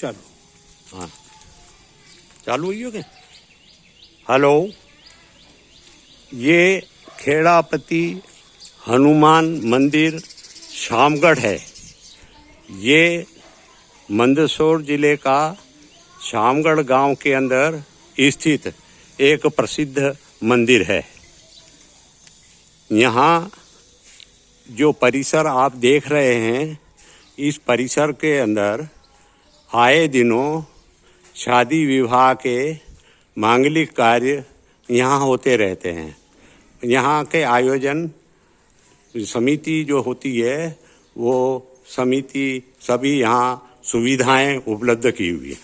चलो। हाँ। चालू हुई हो क्या? हेलो। ये खेड़ापति हनुमान मंदिर शामगढ़ है। ये मंदसौर ज़िले का शामगढ़ गाँव के अंदर स्थित एक प्रसिद्ध मंदिर है। यहाँ जो परिसर आप देख रहे हैं, इस परिसर के अंदर आए दिनों शादी विवाह के मांगलिक कार्य यहाँ होते रहते हैं। यहाँ के आयोजन समिति जो होती है, वो समिति सभी यहाँ सुविधाएँ उपलब्ध की हुई है।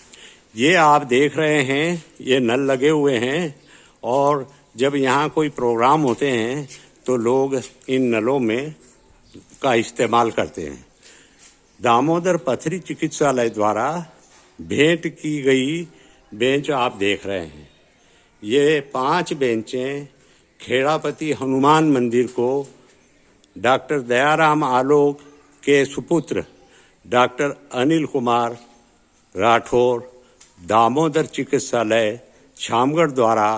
ये आप देख रहे हैं, ये नल लगे हुए हैं और जब यहाँ कोई प्रोग्राम होते हैं तो लोग इन नलों में का इस्तेमाल करते हैं। दामोदर पथरी चिकित्सालय द्वारा भेंट की गई बेंच आप देख रहे हैं। ये पाँच बेंचें खेड़ापति हनुमान मंदिर को डॉक्टर दयाराम आलोक के सुपुत्र डॉक्टर अनिल कुमार राठौर दामोदर चिकित्सालय शामगढ़ द्वारा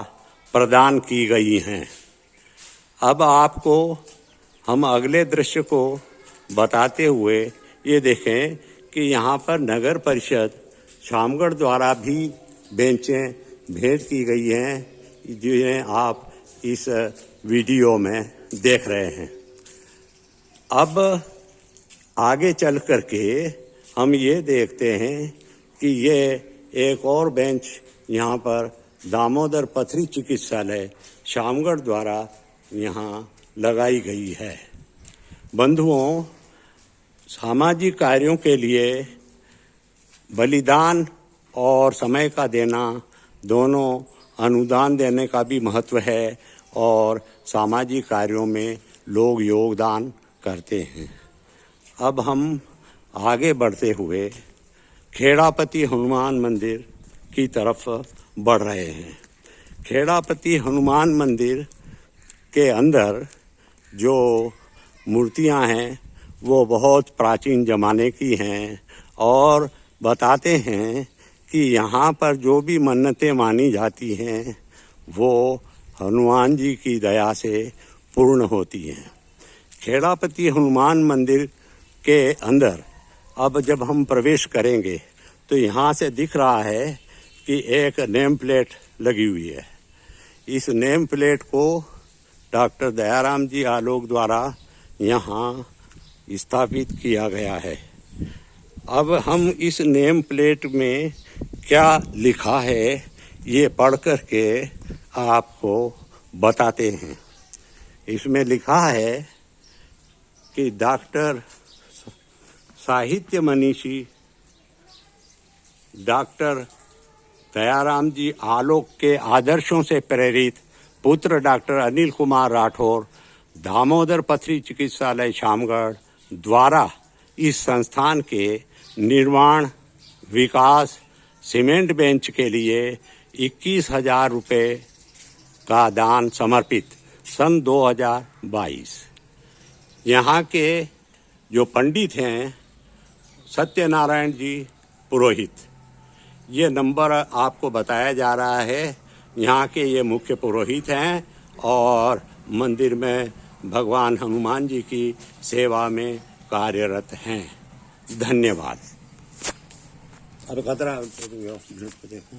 प्रदान की गई हैं। अब आपको हम अगले दृश्य को बताते हुए ये देखें कि यहाँ पर नगर परिषद शामगढ़ द्वारा भी बेंचें भेंट की गई हैं, जिन्हें आप इस वीडियो में देख रहे हैं। अब आगे चल करके हम ये देखते हैं कि ये एक और बेंच यहाँ पर दामोदर पथरी चिकित्सालय शामगढ़ द्वारा यहाँ लगाई गई है। बंधुओं सामाजिक कार्यों के लिए बलिदान और समय का देना दोनों अनुदान देने का भी महत्व है और सामाजिक कार्यों में लोग योगदान करते हैं। अब हम आगे बढ़ते हुए खेड़ापति हनुमान मंदिर की तरफ़ बढ़ रहे हैं। खेड़ापति हनुमान मंदिर के अंदर जो मूर्तियाँ हैं वो बहुत प्राचीन ज़माने की हैं और बताते हैं कि यहाँ पर जो भी मन्नतें मानी जाती हैं, वो हनुमान जी की दया से पूर्ण होती हैं। खेड़ापति हनुमान मंदिर के अंदर अब जब हम प्रवेश करेंगे तो यहाँ से दिख रहा है कि एक नेम प्लेट लगी हुई है। इस नेम प्लेट को डॉक्टर दयाराम जी आलोक द्वारा यहाँ स्थापित किया गया है। अब हम इस नेम प्लेट में क्या लिखा है, ये पढ़ कर के आपको बताते हैं। इसमें लिखा है कि डॉक्टर साहित्य मनीषी, डॉक्टर दयाराम जी आलोक के आदर्शों से प्रेरित पुत्र डॉक्टर अनिल कुमार राठौर, दामोदर पथरी चिकित्सालय शामगढ़ द्वारा इस संस्थान के निर्माण, विकास, सीमेंट बेंच के लिए इक्कीस हज़ार रुपये का दान समर्पित, सन 2022 यहाँ के जो पंडित हैं, सत्यनारायण जी पुरोहित, ये नंबर आपको बताया जा रहा है। यहाँ के ये मुख्य पुरोहित हैं और मंदिर में भगवान हनुमान जी की सेवा में कार्यरत हैं। धन्यवाद। अब खतरा देखो।